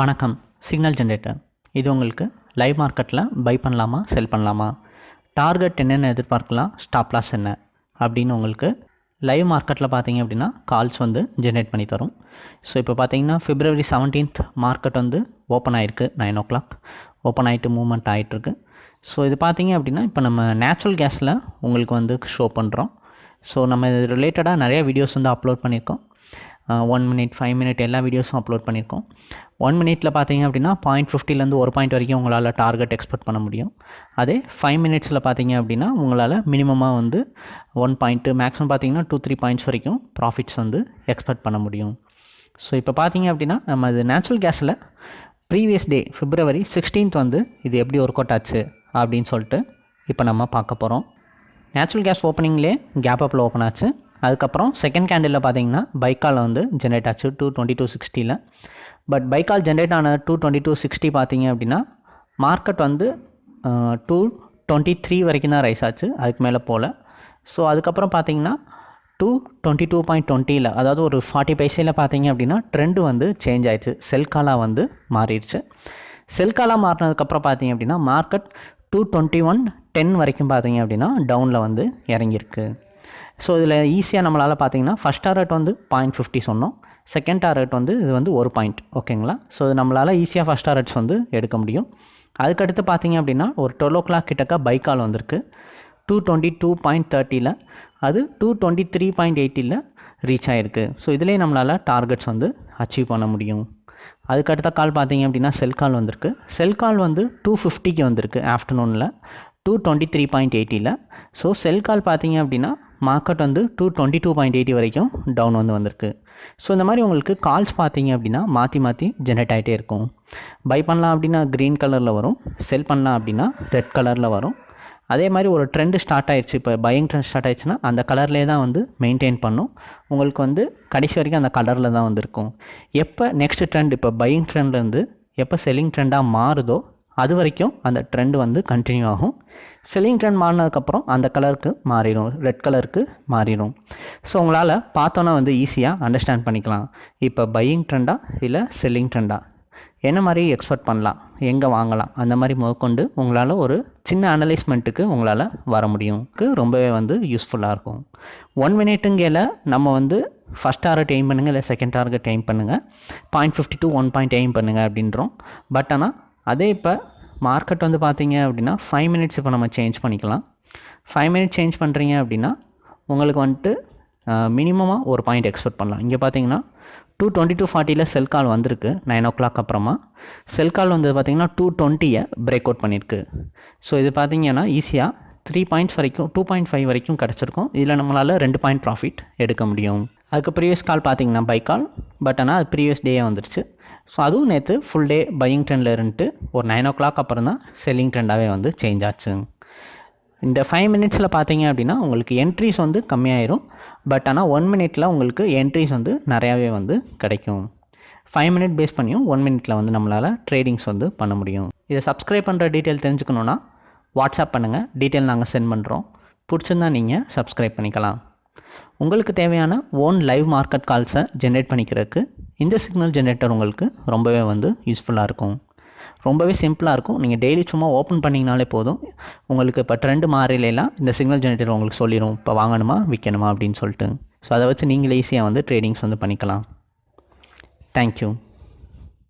வணக்கம். Signal generator இது உங்களுக்கு லைவ் மார்க்கெட்டில் பை பண்ணலாமா செல் பண்ணலாமா? டார்கெட் என்னென்ன எதிர்பார்க்கலாம் ஸ்டாப் லாஸ் என்ன? அப்படின்னு உங்களுக்கு லைவ் மார்க்கெட்டில் பார்த்தீங்க அப்படின்னா கால்ஸ் வந்து ஜென்ரேட் பண்ணி தரும். ஸோ இப்போ பார்த்தீங்கன்னா ஃபிப்ரவரி செவன்டீன்த் மார்க்கெட் வந்து ஓப்பன் ஆகிருக்கு நைன் ஓ கிளாக் ஓப்பன் ஆகிட்டு மூவ்மெண்ட் ஆகிட்டுருக்கு ஸோ இது பார்த்தீங்க அப்படின்னா இப்போ நம்ம நேச்சுரல் கேஸில் உங்களுக்கு வந்து ஷோ பண்ணுறோம் ஸோ நம்ம இது ரிலேட்டடாக நிறைய வீடியோஸ் வந்து அப்லோட் பண்ணியிருக்கோம். ஒன் மினிட் ஃபைவ் மினிட் எல்லா வீடியோஸும் அப்லோட் பண்ணியிருக்கோம். ஒன் மினிட்டில் பார்த்தீங்க அப்படின்னா பாயிண்ட் ஃபிஃப்டிலேருந்து ஒரு பாயிண்ட் வரைக்கும் உங்களால் டார்கெட் எக்ஸ்பெக்ட் பண்ண முடியும். அதே ஃபைவ் மினிட்ஸில் பார்த்தீங்க அப்படின்னா உங்களால் மினிமமாக வந்து ஒன் பாயிண்ட்டு மேக்ஸிமம் பார்த்தீங்கன்னா டூ த்ரீ பாயிண்ட்ஸ் வரைக்கும் ப்ராஃபிட்ஸ் வந்து எக்ஸ்பெக்ட் பண்ண முடியும். ஸோ இப்போ பார்த்தீங்க அப்படின்னா நம்ம இது நேச்சுரல் கேஸில் ப்ரீவியஸ் டே ஃபிப்ரவரி சிக்ஸ்டீன்த் வந்து இது எப்படி ஒர்க் அவுட் ஆச்சு அப்படின்னு சொல்லிட்டு இப்போ நம்ம பார்க்க போகிறோம் நேச்சுரல் கேஸ் ஓப்பனிங்லேயே கேப் அப்பில் ஓப்பன் ஆச்சு. அதுக்கப்புறம் செகண்ட் கேண்டிலில் பார்த்தீங்கன்னா பைக்கால் வந்து ஜென்ரேட் ஆச்சு டூ டுவெண்ட்டி டூ சிக்ஸ்டியில் பட் பைக்கால் ஜென்ரேட் ஆன டூ டுவெண்ட்டி டூ சிக்ஸ்டி பார்த்தீங்க அப்படின்னா மார்க்கெட் வந்து டூ டுவெண்ட்டி த்ரீ வரைக்கும் தான் ரைஸ் ஆச்சு அதுக்கு மேலே போகல ஸோ அதுக்கப்புறம் பார்த்தீங்கன்னா டூ டுவெண்ட்டி டூ பாயிண்ட் டுவெண்ட்டியில் அதாவது ஒரு ஃபார்ட்டி பைசையில் பார்த்தீங்க அப்படின்னா ட்ரெண்டு வந்து சேஞ்ச் ஆயிடுச்சு. செல்காலாக வந்து மாறிடுச்சு. செல்காலாக மாறினதுக்கப்புறம் பார்த்தீங்க அப்படின்னா market two twenty one ten வரைக்கும் பார்த்தீங்க அப்படின்னா டவுனில் வந்து இறங்கியிருக்கு. ஸோ இதில் ஈஸியாக நம்மளால் பார்த்தீங்கன்னா ஃபஸ்ட் டார்கெட் வந்து பாயிண்ட் ஃபிஃப்டி சொன்னோம். செகண்ட் டார்கெட் வந்து இது வந்து ஒரு பாயிண்ட் ஓகேங்களா ஸோ இது நம்மளால் ஈஸியாக ஃபஸ்ட் டார்கெட்ஸ் வந்து எடுக்க முடியும். அதுக்கடுத்து பார்த்தீங்க அப்படின்னா ஒரு டுவெல் ஓ கிளாக் கிட்டக்க பைக்கால் வந்திருக்கு. டூ டுவெண்ட்டி டூ பாயிண்ட் தேர்ட்டியில் அது டூ டுவெண்ட்டி த்ரீ பாயிண்ட் எயிட்டியில் ரீச் ஆகிருக்கு ஸோ இதிலே நம்மளால் டார்கெட்ஸ் வந்து அச்சீவ் பண்ண முடியும். அதுக்கடுத்த கால் பார்த்தீங்க அப்படின்னா செல் கால் வந்திருக்கு. செல் கால் வந்து டூ ஃபிஃப்டிக்கு வந்திருக்கு ஆஃப்டர்நூனில் டூ டுவெண்ட்டி த்ரீ பாயிண்ட் எயிட்டியில் ஸோ செல் கால் பார்த்தீங்க அப்படின்னா மார்க்கெட் வந்து two twenty two point eighty வரைக்கும் டவுன் வந்து வந்திருக்கு. ஸோ இந்த மாதிரி உங்களுக்கு கால்ஸ் பார்த்தீங்க அப்படின்னா மாற்றி மாற்றி ஜென்ரேட் ஆகிட்டே இருக்கும். பை பண்ணலாம் அப்படின்னா க்ரீன் கலரில் வரும். செல் பண்ணலாம் அப்படின்னா ரெட் கலரில் வரும். அதே மாதிரி ஒரு ட்ரெண்டு ஸ்டார்ட் ஆயிடுச்சு இப்போ பையிங் ட்ரெண்ட் ஸ்டார்ட் ஆயிடுச்சுன்னா அந்த கலர்லேயே தான் வந்து மெயின்டைன் பண்ணும். உங்களுக்கு வந்து கடைசி வரைக்கும் அந்த கலரில் தான் வந்திருக்கும். எப்போ நெக்ஸ்ட் ட்ரெண்ட் இப்போ பையிங் ட்ரெண்ட்லேருந்து எப்போ செல்லிங் ட்ரெண்டாக மாறுதோ அது வரைக்கும் அந்த ட்ரெண்ட் வந்து கண்டினியூ ஆகும். செல்லிங் ட்ரெண்ட் மாறினதுக்கப்புறம் அந்த கலருக்கு மாறிடும். ரெட் கலருக்கு மாறிடும். ஸோ உங்களால் பார்த்தோன்னா வந்து ஈஸியாக அண்டர்ஸ்டாண்ட் பண்ணிக்கலாம். இப்போ பையிங் ட்ரெண்டா இல்லை செல்லிங் ட்ரெண்டா என்ன மாதிரி எக்ஸ்பெக்ட் பண்ணலாம்? எங்கே வாங்கலாம்? அந்த மாதிரி முதற்கொண்டு உங்களால் ஒரு சின்ன அனலைஸ்மெண்ட்டுக்கு உங்களால் வர முடியும். ரொம்பவே வந்து யூஸ்ஃபுல்லாக இருக்கும். ஒன் மினிட்டுங்கையில் நம்ம வந்து ஃபஸ்ட் டார்கெட் எய்ம் பண்ணுங்கள் இல்லை செகண்ட் டார்கெட் எய்ம் பண்ணுங்கள் point fifty two one point aim பண்ணுங்கள் அப்படின்றோம். பட் ஆனால் அதே இப்போ மார்க்கெட் வந்து பார்த்தீங்க அப்படின்னா ஃபைவ் மினிட்ஸ் இப்போ நம்ம சேஞ்ச் பண்ணிக்கலாம். ஃபைவ் மினிட்ஸ் சேஞ்ச் பண்ணுறீங்க அப்படின்னா உங்களுக்கு வந்துட்டு மினிமமாக ஒரு பாயிண்ட் எக்ஸ்பெக்ட் பண்ணலாம். இங்கே பார்த்தீங்கன்னா டூ டுவெண்ட்டி டூ ஃபார்ட்டியில் செல் கால் வந்திருக்கு நைன் ஓ கிளாக் அப்புறமா செல் கால் வந்து பார்த்தீங்கன்னா டூ டுவெண்ட்டியை பிரேக் அவுட் பண்ணியிருக்கு ஸோ இது பார்த்தீங்கன்னா ஈஸியாக த்ரீ பாயிண்ட்ஸ் வரைக்கும் டூ பாயிண்ட் ஃபைவ் வரைக்கும் கிடச்சிருக்கும். இதில் நம்மளால் ரெண்டு பாயிண்ட் ப்ராஃபிட் எடுக்க முடியும். அதுக்கு ப்ரீவியஸ் கால் பார்த்தீங்கன்னா பை கால் பட் ஆனால் அது ப்ரீவியஸ் டேயே வந்துருச்சு. ஸோ அதுவும் நேற்று ஃபுல் டே பையிங் ட்ரெண்டில் இருந்துட்டு ஒரு நைன் ஓ கிளாக் அப்புறம் தான் செல்லிங் ட்ரெண்டாகவே வந்து சேஞ்ச் ஆச்சு. இந்த ஃபைவ் மினிட்ஸில் பார்த்தீங்க அப்படின்னா உங்களுக்கு என்ட்ரிஸ் வந்து கம்மியாயிரும். பட் ஆனால் ஒன் மினிட்டில் உங்களுக்கு என்ட்ரிஸ் வந்து நிறையாவே வந்து கிடைக்கும். ஃபைவ் மினிட் பேஸ் பண்ணியும் ஒன் மினிட்டில் வந்து நம்மளால் ட்ரேடிங்ஸ் வந்து பண்ண முடியும். இதை சப்ஸ்கிரைப் பண்ணுற டீட்டெயில் தெரிஞ்சுக்கணுன்னா வாட்ஸ்அப் பண்ணுங்கள் டீட்டெயில் நாங்கள் சென்ட் பண்ணுறோம் பிடிச்சிருந்தா நீங்கள் சப்ஸ்கிரைப் பண்ணிக்கலாம். உங்களுக்கு தேவையான ஓன் லைவ் மார்க்கெட் கால்ஸை ஜென்ரேட் பண்ணிக்கிறதுக்கு இந்த சிக்னல் ஜென்ரேட்டர் உங்களுக்கு ரொம்பவே வந்து யூஸ்ஃபுல்லாக இருக்கும். ரொம்பவே சிம்பிளாக இருக்கும். நீங்கள் டெய்லி சும்மா ஓப்பன் பண்ணிங்கனாலே போதும். உங்களுக்கு இப்போ ட்ரெண்டு மாறிலாம் இந்த சிக்னல் ஜென்ரேட்டர் உங்களுக்கு சொல்லிடும் இப்போ வாங்கணுமா விற்கணுமா அப்படின்னு சொல்லிட்டு. ஸோ அதை வச்சு நீங்களே ஈஸியாக வந்து ட்ரேடிங்ஸ் வந்து பண்ணிக்கலாம். தேங்க்யூ